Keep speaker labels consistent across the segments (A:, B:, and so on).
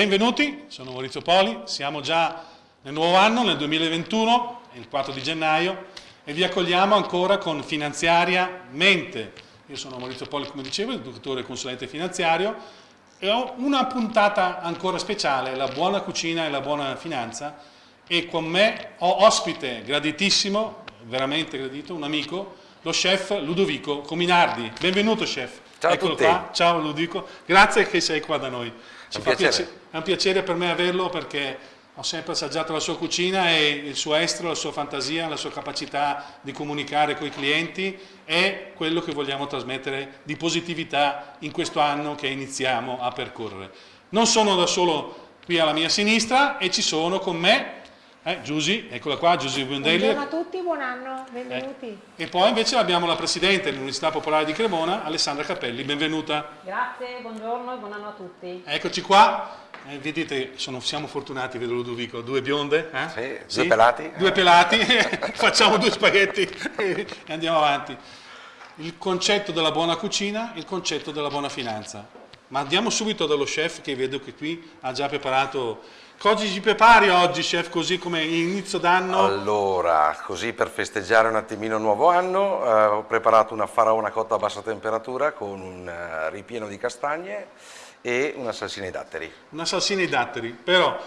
A: Benvenuti, sono Maurizio Poli, siamo già nel nuovo anno, nel 2021, il 4 di gennaio, e vi accogliamo ancora con Finanziaria Mente. Io sono Maurizio Poli, come dicevo, educatore e consulente finanziario, e ho una puntata ancora speciale, la buona cucina e la buona finanza, e con me ho ospite graditissimo, veramente gradito, un amico, lo chef Ludovico Cominardi. Benvenuto chef.
B: Ciao
A: Eccolo
B: a tutti.
A: qua, ciao Ludovico, grazie che sei qua da noi. Ci fa
B: piacere.
A: piace- è un piacere per me averlo perché ho sempre assaggiato la sua cucina e il suo estro, la sua fantasia, la sua capacità di comunicare con i clienti è quello che vogliamo trasmettere di positività in questo anno che iniziamo a percorrere. Non sono da solo qui alla mia sinistra e ci sono con me eh, Giusy, eccola qua, Giusy Bundelli.
C: Buongiorno a tutti, buon anno, benvenuti.
A: E poi invece abbiamo la Presidente dell'Università Popolare di Cremona, Alessandra Cappelli, benvenuta.
D: Grazie, buongiorno e buon anno a tutti.
A: Eccoci qua, Eh, vedete, sono- siamo fortunati, vedo Ludovico, due bionde, eh?
B: Sì, due pelati.
A: Due pelati, facciamo due spaghetti e andiamo avanti. Il concetto della buona cucina, il concetto della buona finanza. Ma andiamo subito dallo chef che vedo che qui ha già preparato... Cosa ci prepari oggi, chef, così come inizio d'anno?
B: Allora, così per festeggiare un attimino il nuovo anno, eh, ho preparato una faraona cotta a bassa temperatura con un eh, ripieno di castagne e una salsina ai datteri.
A: Una salsina ai datteri, però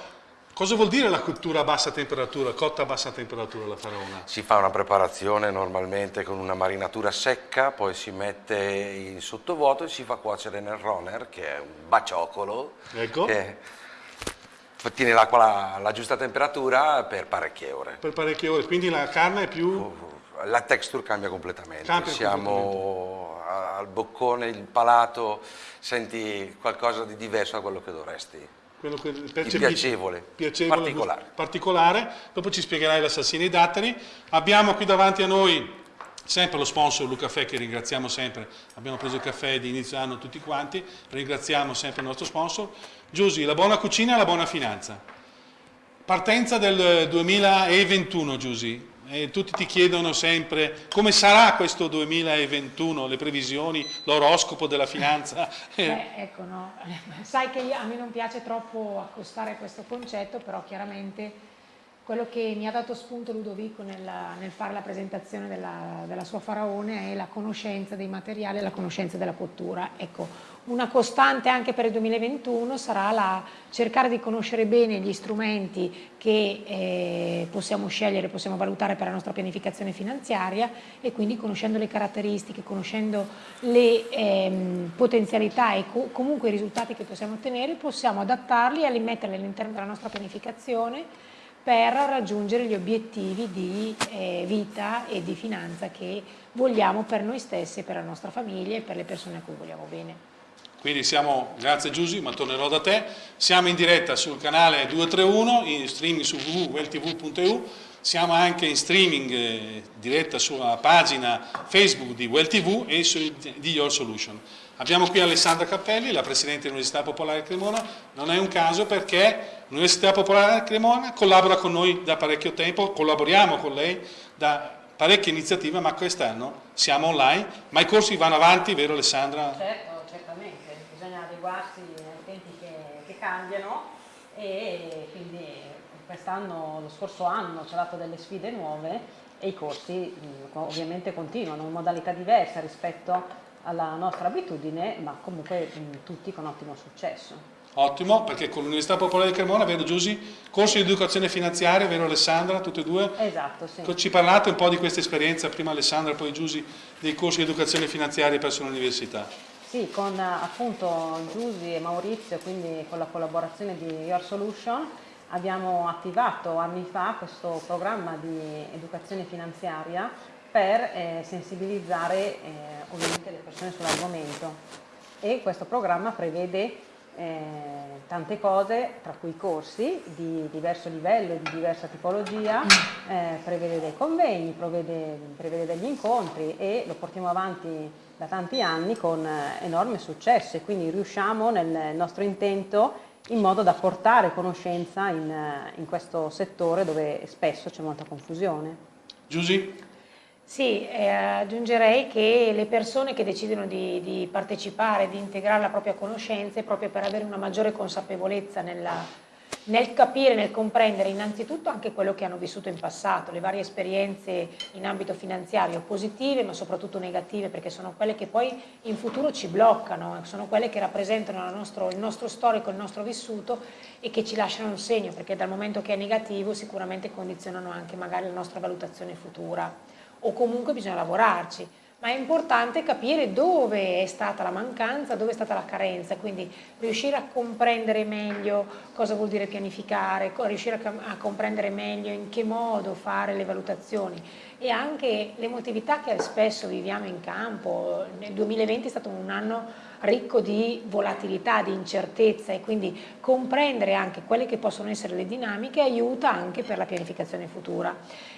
A: cosa vuol dire la cottura a bassa temperatura, cotta a bassa temperatura la faraona?
B: Si fa una preparazione normalmente con una marinatura secca, poi si mette in sottovuoto e si fa cuocere nel runner, che è un baciocolo,
A: Ecco.
B: che tiene l'acqua alla, giusta temperatura per parecchie ore.
A: Per parecchie ore, quindi la carne è più...
B: La texture cambia completamente,
A: Cambia
B: siamo a- al boccone, il palato, senti qualcosa di diverso da quello che dovresti.
A: quello che
B: piacevole,
A: piacevole,
B: particolare.
A: particolare. Dopo ci spiegherai la salsina ai datteri. Abbiamo qui davanti a noi sempre lo sponsor Luca Caffè che ringraziamo sempre. Abbiamo preso il caffè di inizio anno tutti quanti, ringraziamo sempre il nostro sponsor. Giusy, la buona cucina e la buona finanza. Partenza del 2021, Giusy. E tutti ti chiedono sempre come sarà questo 2021, le previsioni, l'oroscopo della finanza.
C: Beh, ecco, no. Sai che a me non piace troppo accostare questo concetto, però chiaramente quello che mi ha dato spunto Ludovico nella- nel fare la presentazione della, della sua faraone è la conoscenza dei materiali e la conoscenza della cottura. Ecco, una costante anche per il 2021 sarà la cercare di conoscere bene gli strumenti che eh, possiamo scegliere, possiamo valutare per la nostra pianificazione finanziaria e quindi conoscendo le caratteristiche, conoscendo le ehm, potenzialità e co- comunque i risultati che possiamo ottenere, possiamo adattarli e rimetterli all'interno della nostra pianificazione per raggiungere gli obiettivi di eh, vita e di finanza che vogliamo per noi stessi, per la nostra famiglia e per le persone a cui vogliamo bene.
A: Quindi siamo, grazie Giusy, ma tornerò da te, siamo in diretta sul canale 231, in streaming su www.welltv.eu, siamo anche in streaming eh, diretta sulla pagina Facebook di Well TV e su, di Your Solution. Abbiamo qui Alessandra Cappelli, la Presidente dell'Università Popolare Cremona, non è un caso perché l'Università Popolare Cremona collabora con noi da parecchio tempo, collaboriamo con lei da parecchie iniziative, ma quest'anno siamo online, ma i corsi vanno avanti, vero Alessandra?
D: Certo, certamente, bisogna adeguarsi ai tempi che, che cambiano e quindi quest'anno, lo scorso anno ci ha dato delle sfide nuove e i corsi ovviamente continuano in modalità diversa rispetto alla nostra abitudine, ma comunque mh, tutti con ottimo successo.
A: Ottimo, perché con l'Università Popolare di Cremona, vero Giusy, corsi di educazione finanziaria, vero Alessandra, tutte e due?
D: Esatto, sì.
A: Ci parlate un po' di questa esperienza, prima Alessandra, poi Giusy, dei corsi di educazione finanziaria presso l'università.
D: Sì, con appunto Giusy e Maurizio, quindi con la collaborazione di Your Solution, abbiamo attivato anni fa questo programma di educazione finanziaria per eh, sensibilizzare eh, persone sull'argomento e questo programma prevede eh, tante cose, tra cui corsi di diverso livello e di diversa tipologia, eh, prevede dei convegni, prevede, prevede degli incontri e lo portiamo avanti da tanti anni con enorme successo e quindi riusciamo nel nostro intento in modo da portare conoscenza in, in questo settore dove spesso c'è molta confusione.
A: Giusy?
C: Sì, eh, aggiungerei che le persone che decidono di, di, partecipare, di integrare la propria conoscenza è proprio per avere una maggiore consapevolezza nella, nel capire, nel comprendere innanzitutto anche quello che hanno vissuto in passato, le varie esperienze in ambito finanziario positive ma soprattutto negative perché sono quelle che poi in futuro ci bloccano, sono quelle che rappresentano nostro, il nostro storico, il nostro vissuto e che ci lasciano un segno perché dal momento che è negativo sicuramente condizionano anche magari la nostra valutazione futura o comunque bisogna lavorarci, ma è importante capire dove è stata la mancanza, dove è stata la carenza, quindi riuscire a comprendere meglio cosa vuol dire pianificare, riuscire a, comprendere meglio in che modo fare le valutazioni e anche l'emotività che spesso viviamo in campo. Nel 2020 è stato un anno ricco di volatilità, di incertezza e quindi comprendere anche quelle che possono essere le dinamiche aiuta anche per la pianificazione futura.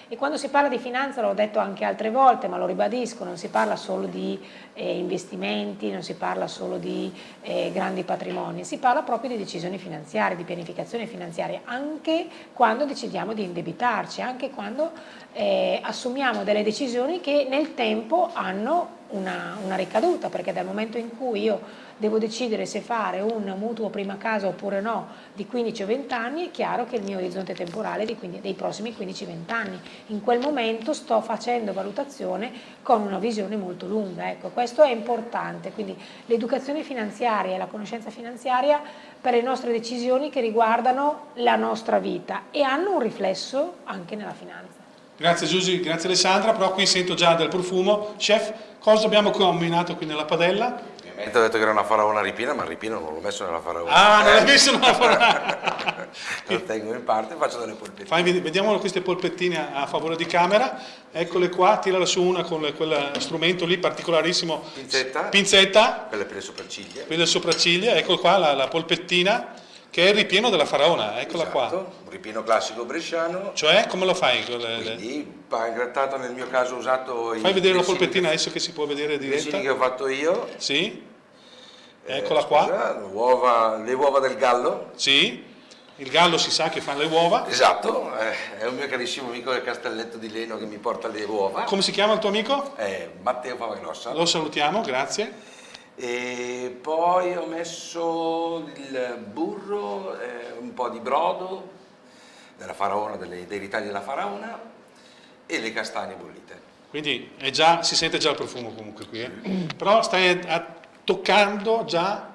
C: E quando si parla di finanza, l'ho detto anche altre volte, ma lo ribadisco, non si parla solo di eh, investimenti, non si parla solo di eh, grandi patrimoni, si parla proprio di decisioni finanziarie, di pianificazione finanziaria, anche quando decidiamo di indebitarci, anche quando eh, assumiamo delle decisioni che nel tempo hanno una, una ricaduta, perché dal momento in cui io devo decidere se fare un mutuo prima casa oppure no di 15 o 20 anni, è chiaro che il mio orizzonte temporale è dei prossimi 15-20 anni. In quel momento sto facendo valutazione con una visione molto lunga, ecco, questo è importante, quindi l'educazione finanziaria e la conoscenza finanziaria per le nostre decisioni che riguardano la nostra vita e hanno un riflesso anche nella finanza.
A: Grazie Giusy, grazie Alessandra, però qui sento già del profumo. Chef, cosa abbiamo combinato qui nella padella?
B: Ovviamente ho detto che era una faraona ripina, ma il ripino non l'ho messo nella faraona.
A: Ah, non l'hai messo nella faraona!
B: Lo tengo in parte e faccio delle polpettine.
A: Fai, vediamo queste polpettine a favore di camera. Eccole qua, tirala su una con quel strumento lì particolarissimo.
B: Pinzetta.
A: Pinzetta.
B: Quelle per le sopracciglia.
A: Per le sopracciglia, ecco qua la, la polpettina che è il ripieno della faraona, eccola
B: esatto,
A: qua.
B: un ripieno classico bresciano.
A: Cioè, come lo fai?
B: Quindi, pane grattato nel mio caso ho usato
A: Fai vedere la polpettina adesso che si può vedere diretta.
B: I che ho fatto io.
A: Sì. Eh, eccola qua.
B: le, uova, le uova del gallo.
A: Sì. Il gallo si sa che fa le uova.
B: Esatto, eh, è un mio carissimo amico del Castelletto di Leno che mi porta le uova.
A: Come si chiama il tuo amico?
B: Eh, Matteo Favagrossa.
A: Lo salutiamo, grazie
B: e poi ho messo il burro, eh, un po' di brodo della faraona, delle, dei ritagli della faraona e le castagne bollite.
A: Quindi già, si sente già il profumo comunque qui, eh? però stai a, toccando già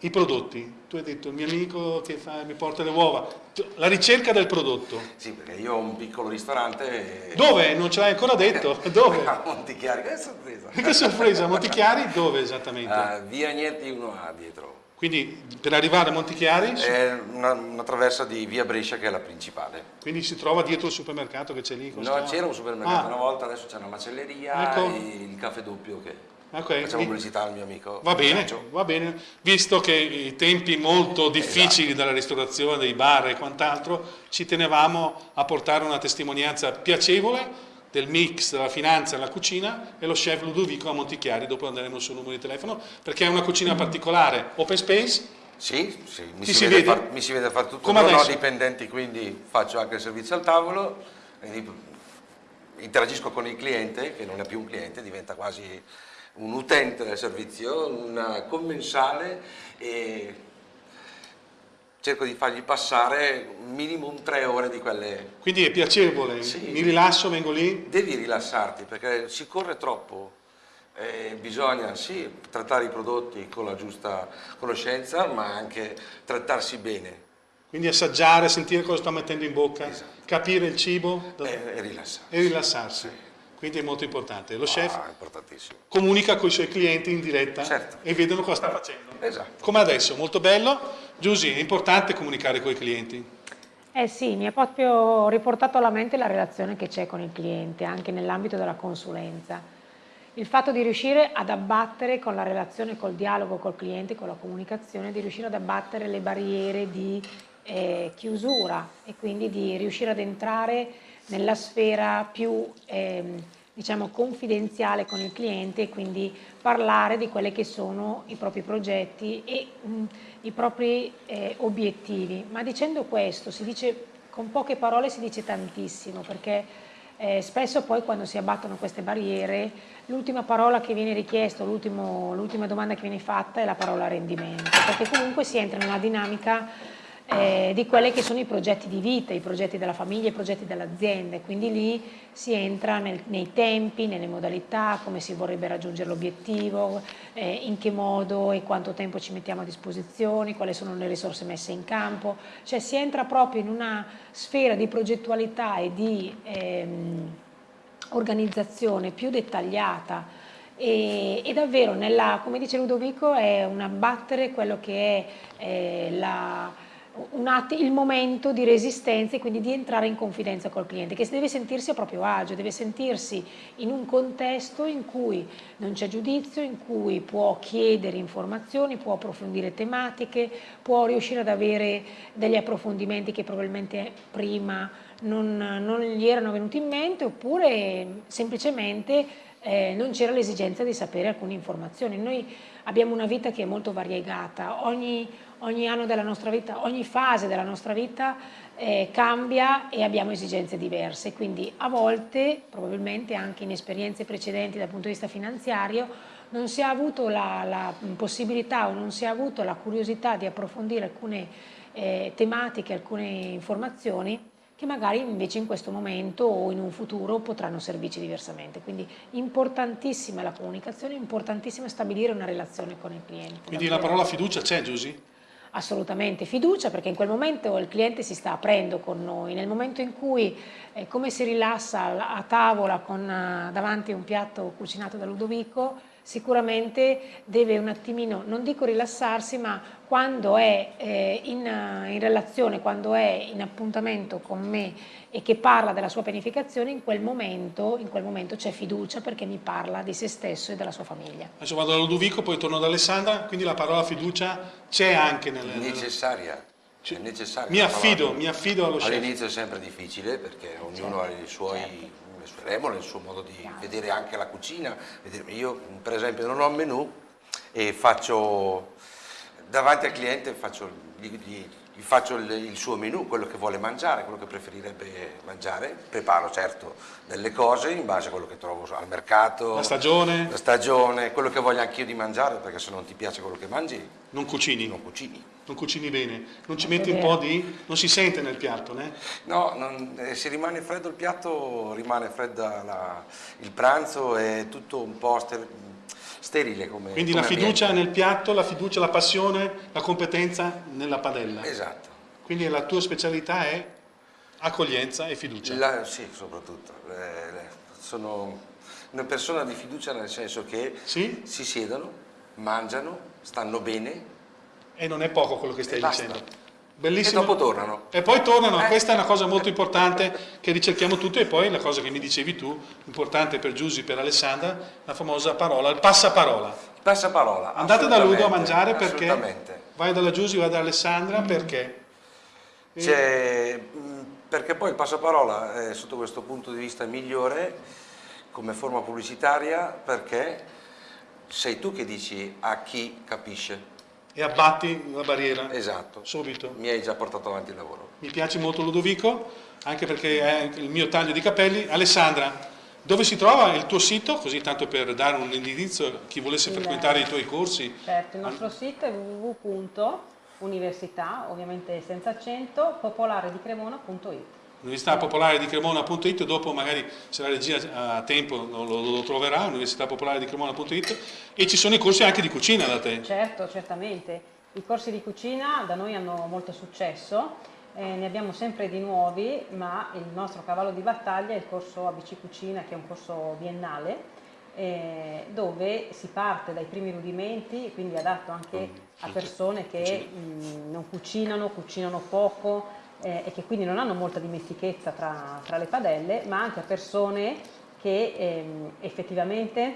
A: i prodotti. Tu hai detto il mio amico che fa, mi porta le uova, la ricerca del prodotto.
B: Sì, perché io ho un piccolo ristorante.
A: E... Dove? Non ce l'hai ancora detto? Dove?
B: A Montichiari, che sorpresa.
A: che sorpresa, Montichiari dove esattamente?
B: Uh, via Niente 1A dietro.
A: Quindi per arrivare a Montichiari?
B: È una, una, traversa di via Brescia che è la principale.
A: Quindi si trova dietro il supermercato che c'è lì?
B: No, c'era un supermercato ah. una volta, adesso c'è una macelleria ecco. e il caffè doppio che... Okay. Facciamo pubblicità al mio amico.
A: Va bene, va bene, visto che i tempi molto difficili esatto. della ristorazione, dei bar e quant'altro, ci tenevamo a portare una testimonianza piacevole del mix della finanza nella cucina e lo chef Ludovico a Montichiari, dopo andremo sul numero di telefono, perché è una cucina particolare, open space,
B: sì, sì mi, si, si vede far, mi, si vede fare tutto, Come non ho dipendenti quindi faccio anche il servizio al tavolo, interagisco con il cliente che non è più un cliente, diventa quasi un utente del servizio, un commensale e cerco di fargli passare minimum tre ore di quelle...
A: Quindi è piacevole, sì. mi rilasso, vengo lì?
B: Devi rilassarti perché si corre troppo, eh, bisogna sì trattare i prodotti con la giusta conoscenza ma anche trattarsi bene.
A: Quindi assaggiare, sentire cosa sta mettendo in bocca, esatto. capire il cibo
B: e, e rilassarsi.
A: E rilassarsi. Sì quindi è molto importante. Lo chef
B: ah,
A: comunica con i suoi clienti in diretta
B: certo.
A: e vedono cosa sta facendo.
B: Esatto.
A: Come adesso, molto bello. Giusy, è importante comunicare con i clienti?
C: Eh sì, mi ha proprio riportato alla mente la relazione che c'è con il cliente, anche nell'ambito della consulenza. Il fatto di riuscire ad abbattere con la relazione, col dialogo col cliente, con la comunicazione, di riuscire ad abbattere le barriere di eh, chiusura e quindi di riuscire ad entrare nella sfera più ehm, diciamo, confidenziale con il cliente e quindi parlare di quelli che sono i propri progetti e mh, i propri eh, obiettivi. Ma dicendo questo, si dice, con poche parole si dice tantissimo perché eh, spesso poi quando si abbattono queste barriere l'ultima parola che viene richiesta, l'ultima domanda che viene fatta è la parola rendimento, perché comunque si entra in una dinamica eh, di quelli che sono i progetti di vita, i progetti della famiglia, i progetti dell'azienda, quindi lì si entra nel, nei tempi, nelle modalità, come si vorrebbe raggiungere l'obiettivo, eh, in che modo e quanto tempo ci mettiamo a disposizione, quali sono le risorse messe in campo, cioè si entra proprio in una sfera di progettualità e di ehm, organizzazione più dettagliata. E, e, davvero, nella, come dice Ludovico, è un abbattere quello che è eh, la il momento di resistenza e quindi di entrare in confidenza col cliente, che deve sentirsi a proprio agio, deve sentirsi in un contesto in cui non c'è giudizio, in cui può chiedere informazioni, può approfondire tematiche, può riuscire ad avere degli approfondimenti che probabilmente prima non, non gli erano venuti in mente oppure semplicemente eh, non c'era l'esigenza di sapere alcune informazioni. Noi abbiamo una vita che è molto variegata, ogni, ogni anno della nostra vita, ogni fase della nostra vita eh, cambia e abbiamo esigenze diverse, quindi a volte, probabilmente anche in esperienze precedenti dal punto di vista finanziario, non si è avuto la, la possibilità o non si è avuto la curiosità di approfondire alcune eh, tematiche, alcune informazioni che magari invece in questo momento o in un futuro potranno servirci diversamente. Quindi importantissima la comunicazione, importantissimo stabilire una relazione con il cliente.
A: Quindi la parola fiducia c'è Giusy?
C: assolutamente fiducia perché in quel momento il cliente si sta aprendo con noi, nel momento in cui eh, come si rilassa a tavola con uh, davanti un piatto cucinato da Ludovico, sicuramente deve un attimino, non dico rilassarsi, ma quando è eh, in, in, relazione, quando è in appuntamento con me e che parla della sua pianificazione, in quel momento, momento c'è fiducia perché mi parla di se stesso e della sua famiglia.
A: Adesso vado da Ludovico, poi torno da Alessandra, quindi la parola fiducia c'è anche nelle...
B: Necessaria. È necessaria
A: mi affido, mi affido allo
B: scelto. All'inizio è sempre difficile perché ognuno certo, ha i suoi... Certo le sue regole, il suo modo di vedere anche la cucina. Io per esempio non ho un menù e faccio davanti al cliente faccio, gli, gli, gli faccio il, il, suo menù, quello che vuole mangiare, quello che preferirebbe mangiare, preparo certo delle cose in base a quello che trovo al mercato,
A: la stagione,
B: la stagione quello che voglio anch'io di mangiare, perché se non ti piace quello che mangi,
A: non cucini.
B: Non cucini.
A: Non cucini bene, non ci metti un po' di... non si sente nel piatto, né?
B: No, non, eh, se rimane freddo il piatto, rimane fredda la, il pranzo, è tutto un po' sterile come
A: Quindi
B: come
A: la fiducia ambiente. nel piatto, la fiducia, la passione, la competenza nella padella.
B: Esatto.
A: Quindi la tua specialità è accoglienza e fiducia.
B: La, sì, soprattutto. Le, sono una persona di fiducia nel senso che sì? si siedono, mangiano, stanno bene.
A: E non è poco quello che stai dicendo.
B: Bellissimo. E dopo tornano.
A: E poi tornano, eh. questa è una cosa molto importante che ricerchiamo tutti e poi la cosa che mi dicevi tu, importante per Giusy, per Alessandra, la famosa parola, il passaparola.
B: Il passaparola.
A: Andate da Ludo a mangiare perché vai dalla Giusy, vai da Alessandra mm. perché?
B: perché poi il passaparola è sotto questo punto di vista migliore come forma pubblicitaria perché sei tu che dici a chi capisce
A: e abbatti la barriera
B: esatto.
A: subito.
B: Mi hai già portato avanti il lavoro.
A: Mi piace molto Ludovico, anche perché è il mio taglio di capelli. Alessandra, dove si trova il tuo sito? Così tanto per dare un indirizzo a chi volesse il, frequentare i tuoi corsi.
D: Certo, il nostro sito è www.università, ovviamente senza accento, popolaredicremona.it
A: Università Popolare di Cremona.it, dopo magari se la regia ha tempo lo, lo, troverà, Università Popolare di Cremona.it e ci sono i corsi anche di cucina da te.
D: Certo, certamente. I corsi di cucina da noi hanno molto successo, eh, ne abbiamo sempre di nuovi, ma il nostro cavallo di battaglia è il corso ABC Cucina, che è un corso biennale, eh, dove si parte dai primi rudimenti, quindi adatto anche a persone che mh, non cucinano, cucinano poco, eh, e che quindi non hanno molta dimestichezza tra, tra, le padelle, ma anche a persone che ehm, effettivamente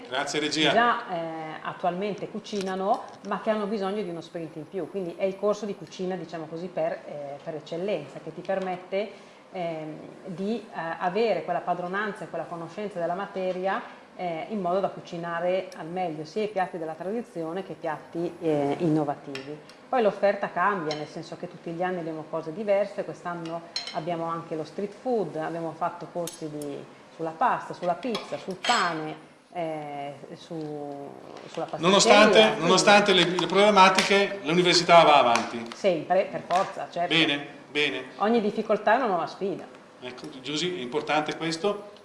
D: già eh, attualmente cucinano ma che hanno bisogno di uno sprint in più, quindi è il corso di cucina diciamo così per, eh, per eccellenza che ti permette ehm, di eh, avere quella padronanza e quella conoscenza della materia eh, in modo da cucinare al meglio sia i piatti della tradizione che i piatti eh, innovativi. Poi l'offerta cambia, nel senso che tutti gli anni abbiamo cose diverse, quest'anno abbiamo anche lo street food, abbiamo fatto corsi di sulla pasta, sulla pizza, sul pane, eh, su, sulla.
A: Nonostante, nonostante le, le problematiche, l'università va avanti.
D: Sempre, per forza, certo.
A: Bene, bene.
D: Ogni difficoltà è una nuova sfida.
A: Ecco, Giusy, è importante questo.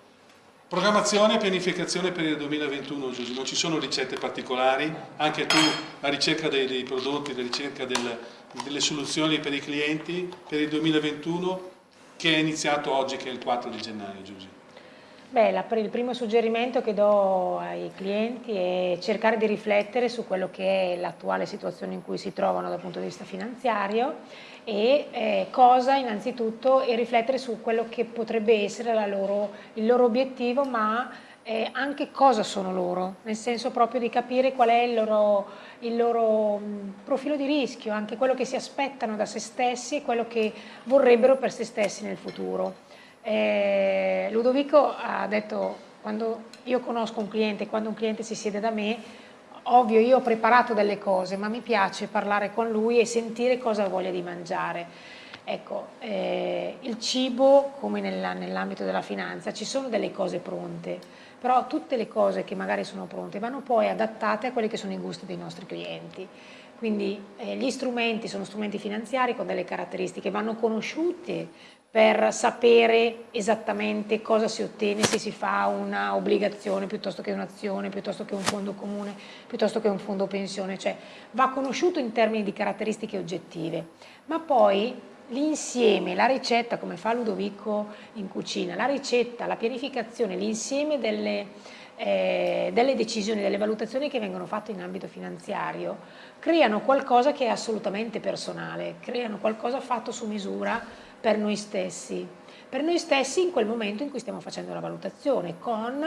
A: Programmazione e pianificazione per il 2021, Giusy, non ci sono ricette particolari, anche tu la ricerca dei, dei prodotti, la ricerca del, delle soluzioni per i clienti per il 2021 che è iniziato oggi che è il 4 di gennaio, Giusy.
C: Beh, la, il primo suggerimento che do ai clienti è cercare di riflettere su quello che è l'attuale situazione in cui si trovano dal punto di vista finanziario e eh, cosa innanzitutto e riflettere su quello che potrebbe essere loro, il loro obiettivo ma eh, anche cosa sono loro, nel senso proprio di capire qual è il loro, il loro profilo di rischio, anche quello che si aspettano da se stessi e quello che vorrebbero per se stessi nel futuro. Eh, Ludovico ha detto, quando io conosco un cliente, quando un cliente si siede da me, ovvio io ho preparato delle cose, ma mi piace parlare con lui e sentire cosa ha voglia di mangiare. Ecco, eh, il cibo, come nell'ambito della finanza, ci sono delle cose pronte, però tutte le cose che magari sono pronte vanno poi adattate a quelli che sono i gusti dei nostri clienti. Quindi eh, gli strumenti sono strumenti finanziari con delle caratteristiche, vanno conosciuti per sapere esattamente cosa si ottiene se si fa una obbligazione piuttosto che un'azione, piuttosto che un fondo comune, piuttosto che un fondo pensione, cioè va conosciuto in termini di caratteristiche oggettive, ma poi l'insieme, la ricetta, come fa Ludovico in cucina, la ricetta, la pianificazione, l'insieme delle, eh, delle decisioni, delle valutazioni che vengono fatte in ambito finanziario, creano qualcosa che è assolutamente personale, creano qualcosa fatto su misura per noi stessi, per noi stessi in quel momento in cui stiamo facendo la valutazione, con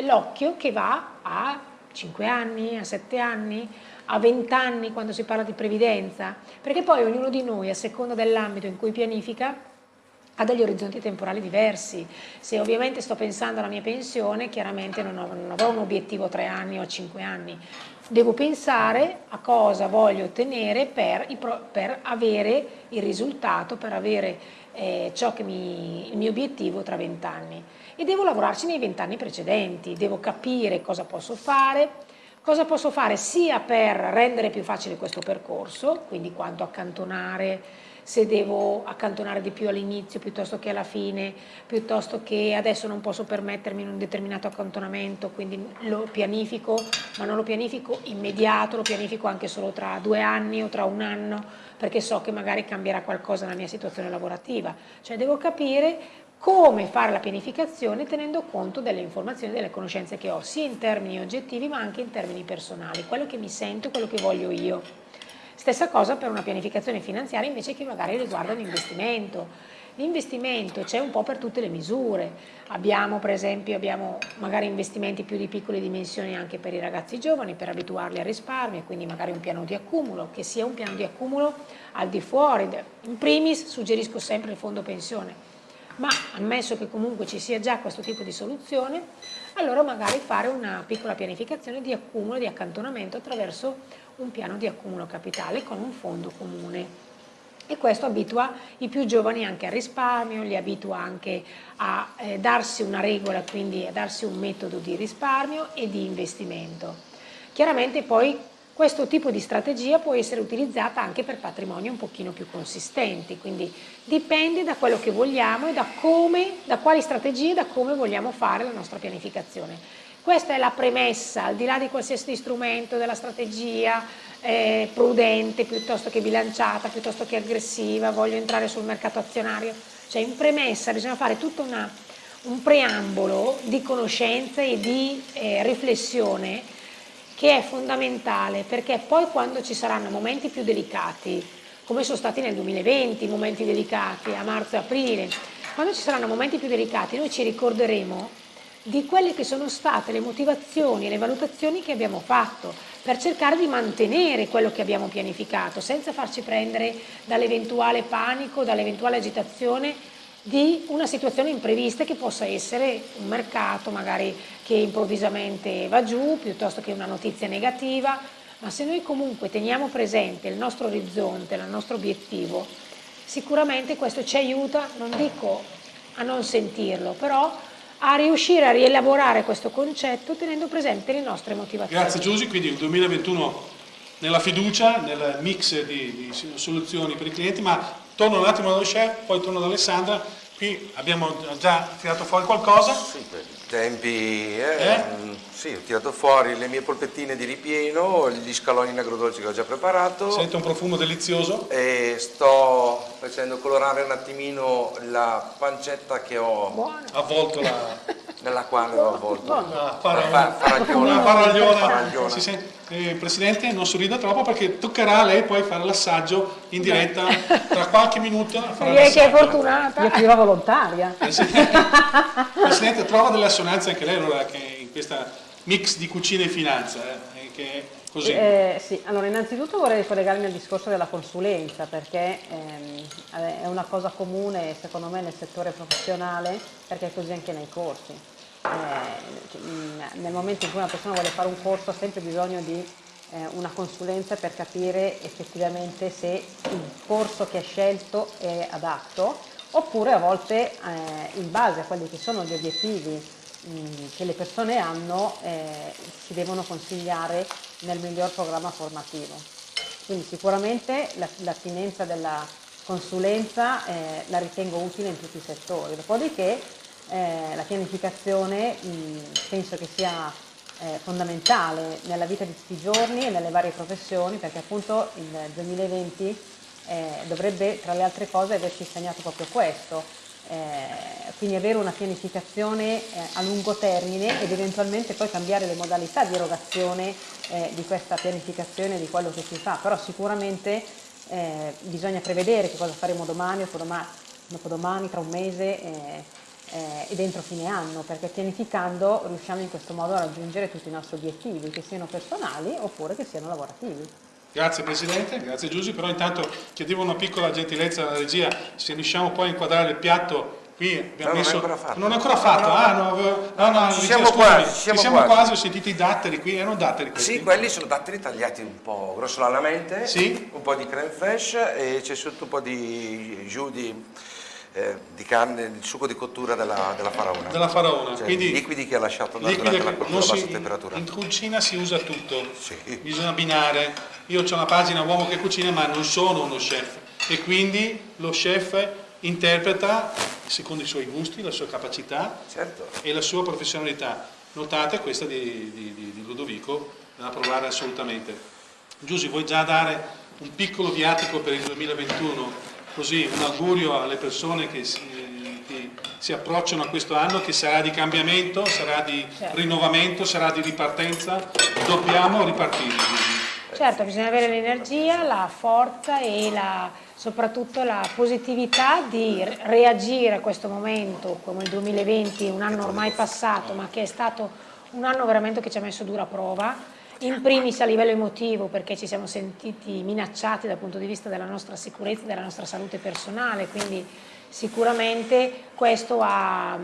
C: l'occhio che va a 5 anni, a 7 anni, a 20 anni quando si parla di previdenza, perché poi ognuno di noi, a seconda dell'ambito in cui pianifica, ha degli orizzonti temporali diversi. Se ovviamente sto pensando alla mia pensione, chiaramente non, ho, non avrò un obiettivo a 3 anni o a 5 anni, devo pensare a cosa voglio ottenere per, per avere il risultato, per avere eh, ciò che mi, il mio obiettivo tra vent'anni. E devo lavorarci nei vent'anni precedenti, devo capire cosa posso fare, cosa posso fare sia per rendere più facile questo percorso, quindi quanto accantonare se devo accantonare di più all'inizio piuttosto che alla fine, piuttosto che adesso non posso permettermi un determinato accantonamento, quindi lo pianifico, ma non lo pianifico immediato, lo pianifico anche solo tra due anni o tra un anno, perché so che magari cambierà qualcosa nella mia situazione lavorativa. Cioè devo capire come fare la pianificazione tenendo conto delle informazioni delle conoscenze che ho, sia in termini oggettivi ma anche in termini personali, quello che mi sento, quello che voglio io. Stessa cosa per una pianificazione finanziaria invece che magari riguarda l'investimento. L'investimento c'è un po' per tutte le misure, abbiamo per esempio abbiamo magari investimenti più di piccole dimensioni anche per i ragazzi giovani per abituarli al risparmio, quindi magari un piano di accumulo, che sia un piano di accumulo al di fuori, in primis suggerisco sempre il fondo pensione, ma ammesso che comunque ci sia già questo tipo di soluzione, allora magari fare una piccola pianificazione di accumulo, di accantonamento attraverso un piano di accumulo capitale con un fondo comune e questo abitua i più giovani anche al risparmio, li abitua anche a eh, darsi una regola, quindi a darsi un metodo di risparmio e di investimento. Chiaramente poi questo tipo di strategia può essere utilizzata anche per patrimoni un pochino più consistenti, quindi dipende da quello che vogliamo e da, come, da quali strategie e da come vogliamo fare la nostra pianificazione. Questa è la premessa, al di là di qualsiasi strumento, della strategia eh, prudente piuttosto che bilanciata, piuttosto che aggressiva, voglio entrare sul mercato azionario. Cioè in premessa bisogna fare tutto una, un preambolo di conoscenze e di eh, riflessione che è fondamentale perché poi quando ci saranno momenti più delicati, come sono stati nel 2020, momenti delicati a marzo e aprile, quando ci saranno momenti più delicati noi ci ricorderemo di quelle che sono state le motivazioni e le valutazioni che abbiamo fatto per cercare di mantenere quello che abbiamo pianificato senza farci prendere dall'eventuale panico, dall'eventuale agitazione di una situazione imprevista che possa essere un mercato magari che improvvisamente va giù piuttosto che una notizia negativa, ma se noi comunque teniamo presente il nostro orizzonte, il nostro obiettivo, sicuramente questo ci aiuta, non dico a non sentirlo, però a riuscire a rielaborare questo concetto tenendo presente le nostre motivazioni.
A: Grazie Giusy, quindi il 2021 nella fiducia, nel mix di, di soluzioni per i clienti, ma torno un attimo dallo chef, poi torno da Alessandra, qui abbiamo già tirato fuori qualcosa.
B: Sì, tempi, eh, eh? sì, ho tirato fuori le mie polpettine di ripieno, gli scaloni in agrodolce che ho già preparato.
A: Sento un profumo delizioso.
B: E sto facendo colorare un attimino la pancetta che ho
A: Buono. avvolto la...
B: nella quale ho avvolto
A: la faragliona. faragliona. Si sente, eh, Presidente non sorrida troppo perché toccherà a lei poi fare l'assaggio in diretta tra qualche minuto.
C: Direi che è fortunata.
D: Io più volontaria.
A: Presidente, Presidente, trova delle assonanze anche lei allora che in questa mix di cucina e finanza. Eh, che Così.
D: Eh, sì, allora innanzitutto vorrei collegarmi al discorso della consulenza perché ehm, è una cosa comune secondo me nel settore professionale perché è così anche nei corsi. Eh, nel momento in cui una persona vuole fare un corso ha sempre bisogno di eh, una consulenza per capire effettivamente se il corso che ha scelto è adatto oppure a volte eh, in base a quelli che sono gli obiettivi che le persone hanno eh, si devono consigliare nel miglior programma formativo. Quindi sicuramente l'attinenza della consulenza eh, la ritengo utile in tutti i settori, dopodiché eh, la pianificazione mh, penso che sia eh, fondamentale nella vita di tutti i giorni e nelle varie professioni perché appunto il 2020 eh, dovrebbe tra le altre cose averci insegnato proprio questo, eh, quindi avere una pianificazione eh, a lungo termine ed eventualmente poi cambiare le modalità di erogazione di questa pianificazione di quello che si fa, però sicuramente bisogna prevedere che cosa faremo domani, dopodomani, dopodomani tra un mese eh, eh, e dentro fine anno, perché pianificando riusciamo in questo modo a raggiungere tutti i nostri obiettivi, che siano personali oppure che siano lavorativi.
A: Grazie Presidente, grazie Giusy, però intanto chiedevo una piccola gentilezza alla regia, se riusciamo poi a inquadrare il piatto qui abbiamo
B: no,
A: messo...
B: non è ancora fatto.
A: Non è ancora fatto, no, ah no, no, no,
B: ci siamo quasi, ci
A: siamo,
B: siamo
A: quasi. ho sentito i datteri qui, erano datteri questi?
B: Sì, quelli sono datteri tagliati un po' grossolanamente,
A: sì?
B: un po' di creme fraiche e c'è sotto un po' di giù di eh, di carne, il succo di cottura della, della faraona.
A: Della faraona,
B: cioè,
A: quindi
B: liquidi che ha lasciato durante la, cottura a bassa temperatura.
A: In cucina si usa tutto,
B: sì.
A: bisogna abbinare. Io ho una pagina uomo che cucina ma non sono uno chef e quindi lo chef interpreta secondo i suoi gusti, la sua capacità
B: certo.
A: e la sua professionalità. Notate questa di, di, di Ludovico, da provare assolutamente. Giusy, vuoi già dare un piccolo viatico per il 2021 così un augurio alle persone che si, che si, approcciano a questo anno che sarà di cambiamento, sarà di certo. rinnovamento, sarà di ripartenza, dobbiamo ripartire.
C: Certo, bisogna avere l'energia, la forza e la, soprattutto la positività di reagire a questo momento come il 2020, un anno ormai passato ma che è stato un anno veramente che ci ha messo dura prova in primis a livello emotivo perché ci siamo sentiti minacciati dal punto di vista della nostra sicurezza e della nostra salute personale, quindi sicuramente questo ha,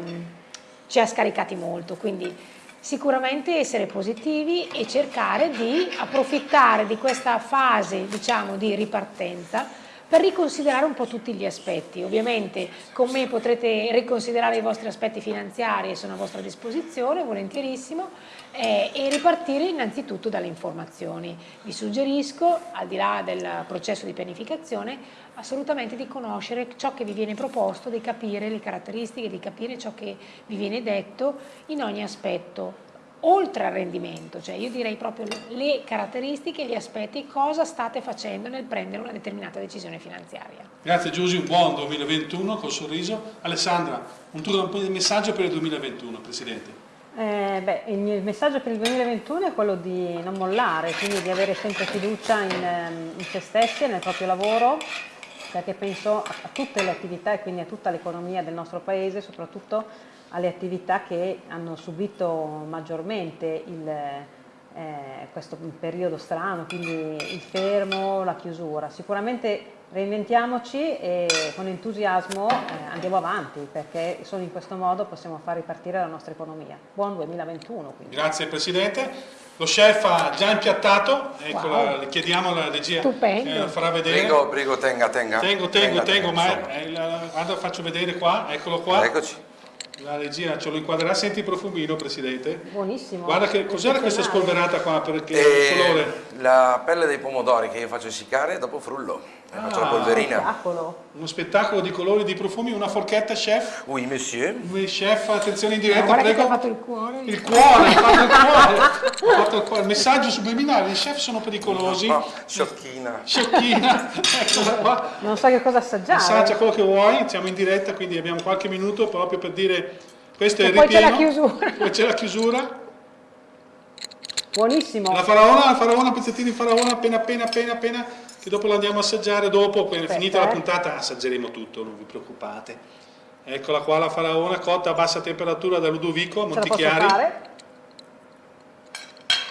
C: ci ha scaricati molto, quindi sicuramente essere positivi e cercare di approfittare di questa fase diciamo, di ripartenza per riconsiderare un po' tutti gli aspetti. Ovviamente con me potrete riconsiderare i vostri aspetti finanziari, sono a vostra disposizione, volentierissimo, eh, e ripartire innanzitutto dalle informazioni. Vi suggerisco, al di là del processo di pianificazione, assolutamente di conoscere ciò che vi viene proposto, di capire le caratteristiche, di capire ciò che vi viene detto in ogni aspetto oltre al rendimento, cioè io direi proprio le caratteristiche, gli aspetti, cosa state facendo nel prendere una determinata decisione finanziaria.
A: Grazie Giusy, un buon 2021 col sorriso. Alessandra, un tuo messaggio per il 2021, Presidente.
D: Eh, beh, il mio messaggio per il 2021 è quello di non mollare, quindi di avere sempre fiducia in, ehm, in se stessi e nel proprio lavoro, perché penso a, a tutte le attività e quindi a tutta l'economia del nostro Paese, soprattutto alle attività che hanno subito maggiormente il, eh, questo periodo strano, quindi il fermo, la chiusura. Sicuramente reinventiamoci e con entusiasmo eh, andiamo avanti perché solo in questo modo possiamo far ripartire la nostra economia. Buon 2021 quindi.
A: Grazie Presidente. Lo chef ha già impiattato, ecco, wow. le chiediamo alla regia,
C: eh,
A: farà vedere.
B: Prego, prego, tenga, tenga.
A: Tengo, tengo, tenga, tengo, tenga, ma eh, guarda, faccio vedere qua, eccolo qua.
B: Eccoci.
A: La regia ce lo inquadrerà, senti il profumino Presidente.
D: Buonissimo.
A: Guarda che cos'era questa spolverata qua perché
B: E
A: il colore.
B: la pelle dei pomodori che io faccio essiccare dopo frullo. E faccio la
A: Ah.
B: polverina.
D: Spettacolo.
A: Uno spettacolo di colori e di profumi, una forchetta chef.
B: Oui, monsieur.
A: Il chef, attenzione in diretta,
C: che ti
A: prego.
C: ha fatto il cuore.
A: Il cuore, il cuore, ha fatto il cuore. Messaggio subliminale, i chef sono pericolosi.
B: Oh, sciocchina.
A: Sciocchina, eccola qua.
D: Non so che cosa assaggiare.
A: Assaggia quello che vuoi, siamo in diretta, quindi abbiamo qualche minuto proprio per dire questo è
C: E
A: il
C: poi c'è la
A: ripieno.
C: chiusura.
A: Poi c'è la chiusura.
D: Buonissimo.
A: La faraona, la faraona, pezzettini di faraona, appena appena appena appena, che dopo lo andiamo a assaggiare, dopo,
D: Aspetta,
A: finita la
D: eh.
A: puntata, assaggeremo tutto, non vi preoccupate. Eccola qua la faraona cotta a bassa temperatura da Ludovico a
D: la
A: Montichiari.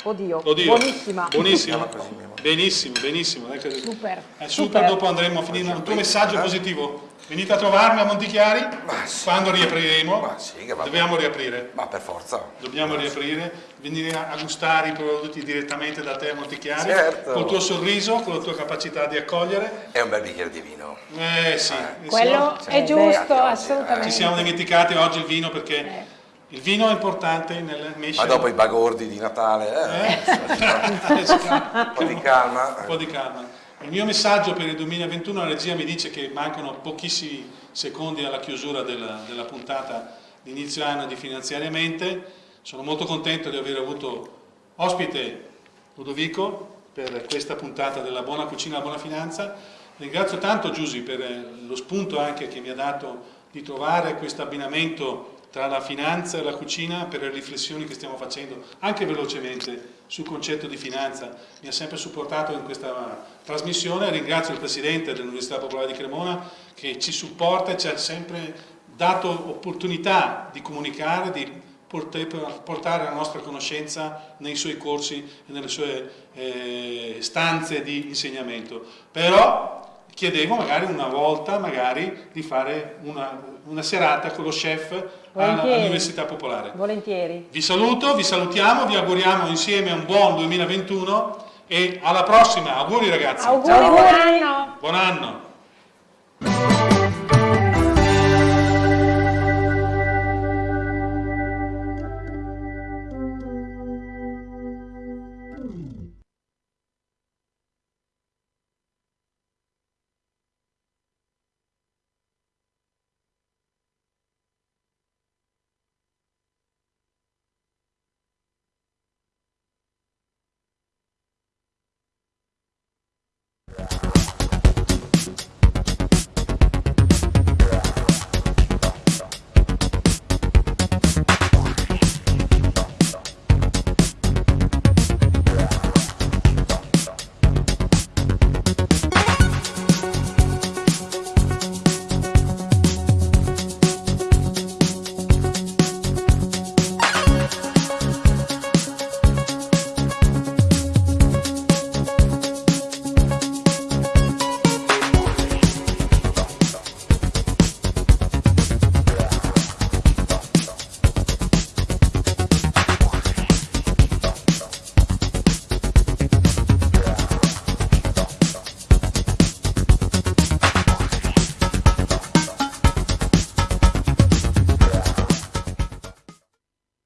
D: Oddio,
A: Oddio,
D: buonissima.
B: Amore.
A: Benissimo, benissimo.
C: Super.
A: eh, super,
D: Super.
A: dopo andremo a finire un tuo messaggio positivo. Venite a trovarmi a Montichiari
B: Ma sì.
A: quando riapriremo.
B: Ma sì, che va
A: Dobbiamo riaprire.
B: Ma per forza.
A: Dobbiamo riaprire, venire a gustare i prodotti direttamente da te a Montichiari,
B: Certo.
A: col tuo sorriso, con la tua capacità di accogliere.
B: È un bel bicchiere di vino.
A: Eh sì, eh,
C: Quello
A: sì,
C: è giusto,
B: beh,
C: assolutamente.
A: ci siamo dimenticati oggi il vino perché il vino è importante nel mesce.
B: Ma dopo i bagordi di Natale, eh, un po' di calma.
A: un po' di calma. Il mio messaggio per il 2021, la regia mi dice che mancano pochissimi secondi alla chiusura della, della puntata di inizio anno di finanziariamente. Sono molto contento di aver avuto ospite Ludovico per questa puntata della Buona Cucina e la Buona Finanza. Ringrazio tanto Giusy per eh, lo spunto anche che mi ha dato di trovare questo abbinamento tra la finanza e la cucina per le riflessioni che stiamo facendo anche velocemente sul concetto di finanza. Mi ha sempre supportato in questa trasmissione. Ringrazio il Presidente dell'Università Popolare di Cremona che ci supporta e ci ha sempre dato opportunità di comunicare, di portare la nostra conoscenza nei suoi corsi e nelle sue eh, stanze di insegnamento. Però chiedevo magari una volta magari di fare una, una serata con lo chef all'Università Popolare.
D: Volentieri.
A: Vi saluto, vi salutiamo, vi auguriamo insieme un buon 2021 e alla prossima. Auguri ragazzi.
C: Auguri, buon anno.
A: Buon anno.